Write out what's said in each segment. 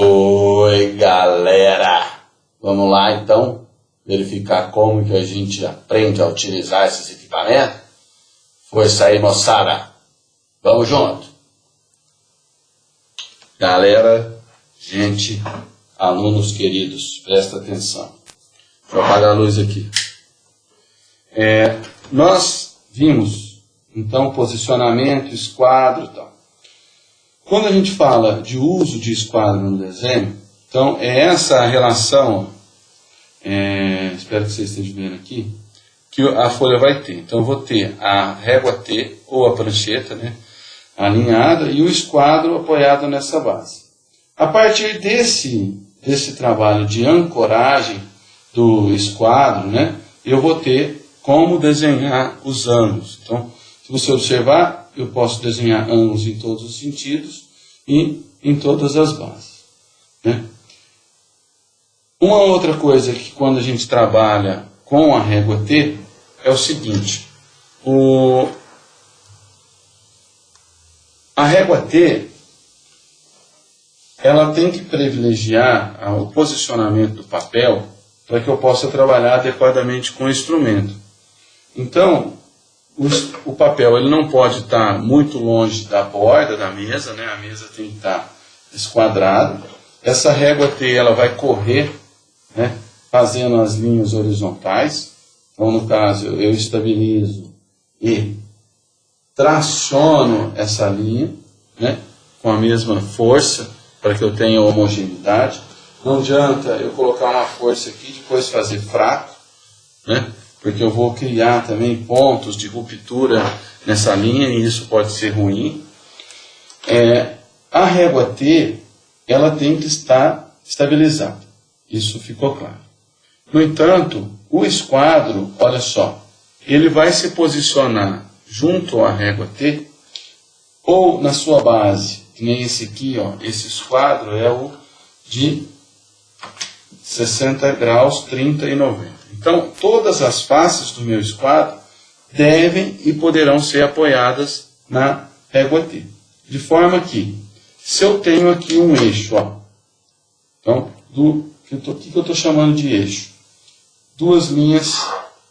Oi, galera! Vamos lá então verificar como que a gente aprende a utilizar esses equipamentos? Força aí, moçada! Vamos junto! Galera, gente, alunos queridos, presta atenção. Deixa eu apagar a luz aqui. É, nós vimos, então, posicionamento, esquadro e tal. Quando a gente fala de uso de esquadro no desenho, então é essa relação, é, espero que vocês estejam vendo aqui, que a folha vai ter. Então eu vou ter a régua T, ou a prancheta, né, alinhada, e o esquadro apoiado nessa base. A partir desse, desse trabalho de ancoragem do esquadro, né, eu vou ter como desenhar os ângulos. Então, se você observar, eu posso desenhar ângulos em todos os sentidos e em todas as bases. Né? Uma outra coisa que quando a gente trabalha com a régua T é o seguinte, o, a régua T ela tem que privilegiar o posicionamento do papel para que eu possa trabalhar adequadamente com o instrumento. Então, o papel ele não pode estar muito longe da borda da mesa, né? a mesa tem que estar esquadrada. Essa régua T ela vai correr, né? fazendo as linhas horizontais. Então, no caso, eu estabilizo e traciono essa linha né? com a mesma força para que eu tenha homogeneidade. Não adianta eu colocar uma força aqui e depois fazer fraco, né? Porque eu vou criar também pontos de ruptura nessa linha e isso pode ser ruim. É, a régua T, ela tem que estar estabilizada. Isso ficou claro. No entanto, o esquadro, olha só, ele vai se posicionar junto à régua T ou na sua base, que nem esse aqui, ó, esse esquadro é o de 60 graus, 30 e 90. Então, todas as faces do meu esquadro devem e poderão ser apoiadas na régua T. De forma que, se eu tenho aqui um eixo, ó, então, eu que eu estou chamando de eixo? Duas linhas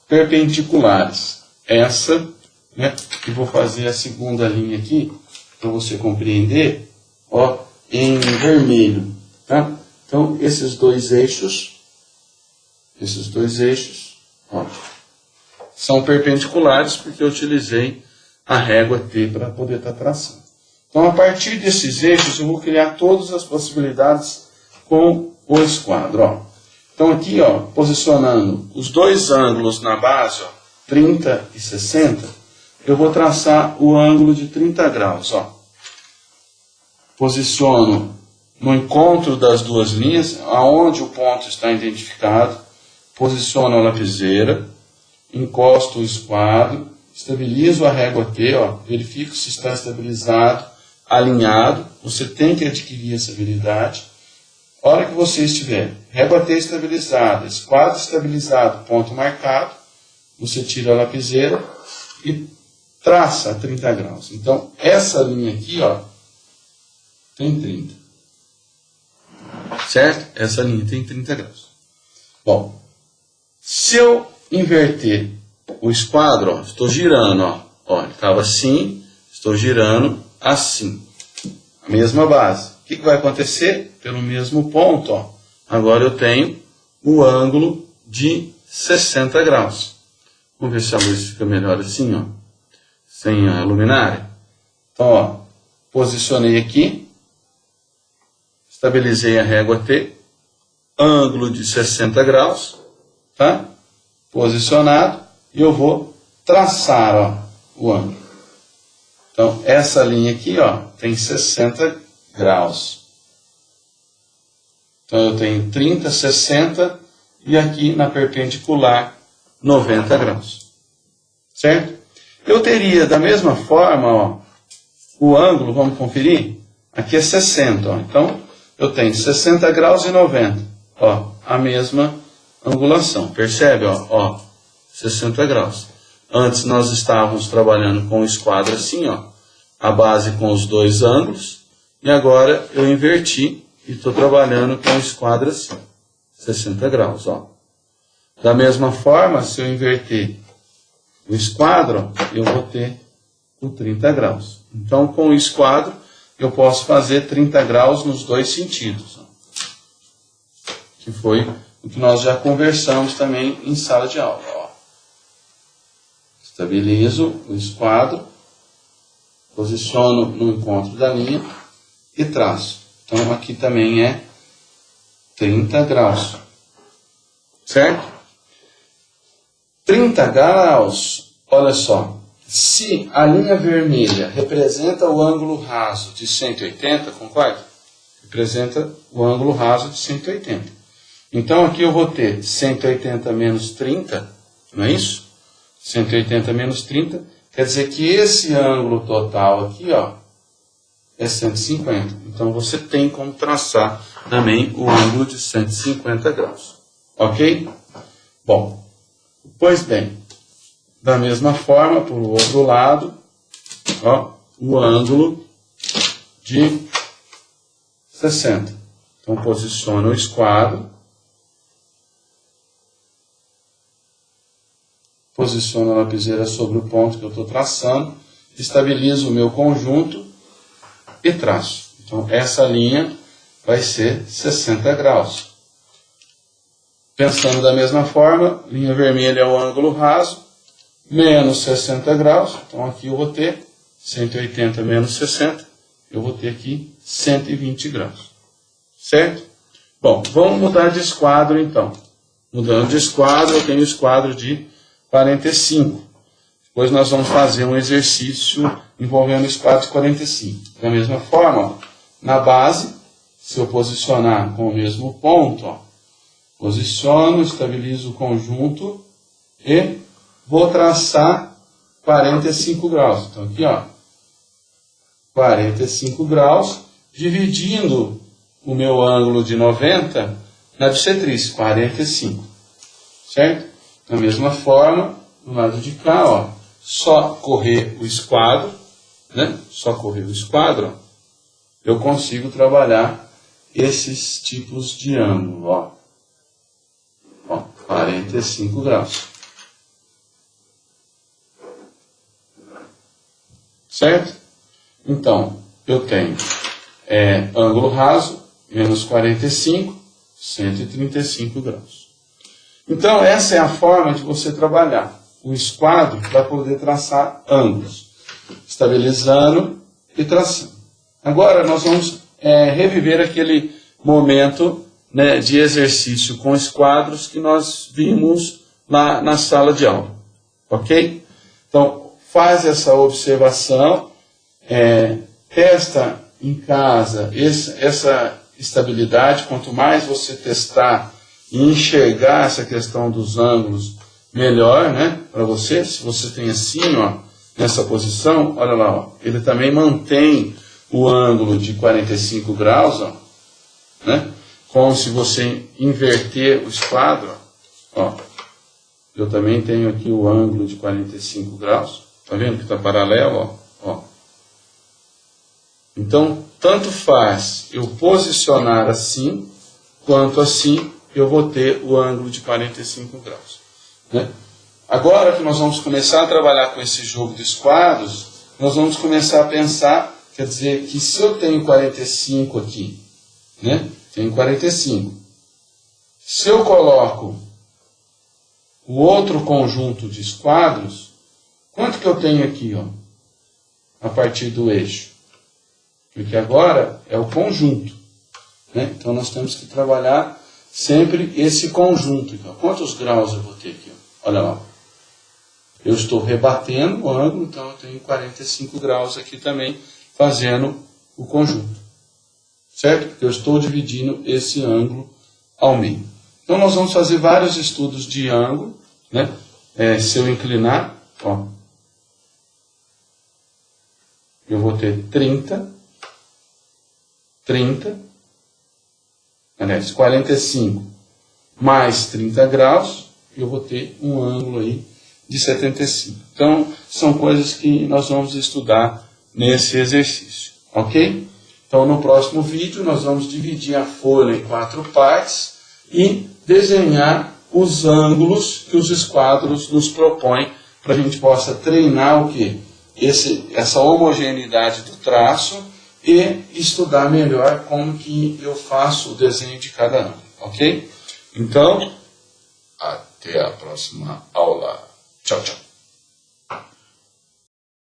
perpendiculares. Essa, né, que vou fazer a segunda linha aqui, para você compreender, ó, em vermelho. Tá? Então, esses dois eixos esses dois eixos ó, são perpendiculares porque eu utilizei a régua T para poder estar tá traçando. Então, a partir desses eixos, eu vou criar todas as possibilidades com o esquadro. Ó. Então, aqui, ó, posicionando os dois ângulos na base, ó, 30 e 60, eu vou traçar o ângulo de 30 graus. Ó. Posiciono no encontro das duas linhas, aonde o ponto está identificado, posiciono a lapiseira, encosto o esquadro, estabilizo a régua T, ó, verifico se está estabilizado, alinhado, você tem que adquirir essa habilidade. A hora que você estiver régua T estabilizada, esquadro estabilizado, ponto marcado, você tira a lapiseira e traça a 30 graus. Então, essa linha aqui, ó, tem 30. Certo? Essa linha tem 30 graus. Bom, se eu inverter o esquadro, ó, estou girando, ó, ó estava assim, estou girando assim. A mesma base. O que, que vai acontecer? Pelo mesmo ponto, ó, agora eu tenho o ângulo de 60 graus. Vamos ver se a luz fica melhor assim, ó, sem a luminária. Então, ó, posicionei aqui, estabilizei a régua T, ângulo de 60 graus, tá? posicionado, e eu vou traçar ó, o ângulo. Então, essa linha aqui ó, tem 60 graus. Então, eu tenho 30, 60 e aqui na perpendicular 90 graus. Certo? Eu teria da mesma forma ó, o ângulo, vamos conferir? Aqui é 60. Ó. Então, eu tenho 60 graus e 90. Ó, a mesma angulação. Percebe? Ó, ó, 60 graus. Antes nós estávamos trabalhando com o esquadro assim, ó, a base com os dois ângulos, e agora eu inverti e estou trabalhando com o esquadro assim, 60 graus. Ó. Da mesma forma, se eu inverter o esquadro, eu vou ter o 30 graus. Então, com o esquadro, eu posso fazer 30 graus nos dois sentidos. Ó. Que foi o que nós já conversamos também em sala de aula. Ó. Estabilizo o esquadro, posiciono no encontro da linha e traço. Então aqui também é 30 graus. Certo? 30 graus, olha só. Se a linha vermelha representa o ângulo raso de 180, concorda? Representa o ângulo raso de 180. Então aqui eu vou ter 180 menos 30, não é isso? 180 menos 30, quer dizer que esse ângulo total aqui, ó, é 150. Então você tem como traçar também o ângulo de 150 graus. Ok? Bom, pois bem, da mesma forma, por outro lado, ó, o ângulo de 60. Então posiciona o esquadro posiciono a lapiseira sobre o ponto que eu estou traçando, estabilizo o meu conjunto e traço. Então, essa linha vai ser 60 graus. Pensando da mesma forma, linha vermelha é o ângulo raso, menos 60 graus. Então, aqui eu vou ter 180 menos 60, eu vou ter aqui 120 graus. Certo? Bom, vamos mudar de esquadro então. Mudando de esquadro, eu tenho o esquadro de 45. Depois nós vamos fazer um exercício envolvendo o espaço 45. Da mesma forma, na base, se eu posicionar com o mesmo ponto, ó, posiciono, estabilizo o conjunto e vou traçar 45 graus. Então aqui, ó, 45 graus, dividindo o meu ângulo de 90 na bissetriz, 45. Certo? Da mesma forma, do lado de cá, ó, só correr o esquadro, né? Só correr o esquadro, eu consigo trabalhar esses tipos de ângulo, ó. ó 45 graus. Certo? Então, eu tenho é, ângulo raso, menos 45, 135 graus. Então, essa é a forma de você trabalhar o esquadro para poder traçar ângulos, estabilizando e traçando. Agora, nós vamos é, reviver aquele momento né, de exercício com esquadros que nós vimos lá na sala de aula. Ok? Então, faz essa observação, é, testa em casa essa estabilidade. Quanto mais você testar e enxergar essa questão dos ângulos melhor, né, para você, se você tem assim, ó, nessa posição, olha lá, ó, ele também mantém o ângulo de 45 graus, ó, né, como se você inverter o esquadro, ó, eu também tenho aqui o ângulo de 45 graus, tá vendo que está paralelo, ó, ó. Então, tanto faz eu posicionar assim, quanto assim, eu vou ter o ângulo de 45 graus. Né? Agora que nós vamos começar a trabalhar com esse jogo de esquadros, nós vamos começar a pensar, quer dizer, que se eu tenho 45 aqui, né? tenho 45, se eu coloco o outro conjunto de esquadros, quanto que eu tenho aqui, ó, a partir do eixo? Porque agora é o conjunto. Né? Então nós temos que trabalhar sempre esse conjunto. Então, quantos graus eu vou ter aqui? Olha lá. Eu estou rebatendo o ângulo, então eu tenho 45 graus aqui também, fazendo o conjunto. Certo? Porque eu estou dividindo esse ângulo ao meio. Então nós vamos fazer vários estudos de ângulo, né? É, se eu inclinar, ó, eu vou ter 30, 30, aliás, 45 mais 30 graus, eu vou ter um ângulo aí de 75. Então, são coisas que nós vamos estudar nesse exercício, ok? Então, no próximo vídeo, nós vamos dividir a folha em quatro partes e desenhar os ângulos que os esquadros nos propõem para a gente possa treinar o que? Esse, essa homogeneidade do traço e estudar melhor como que eu faço o desenho de cada ângulo, ok? Então, até a próxima aula. Tchau, tchau.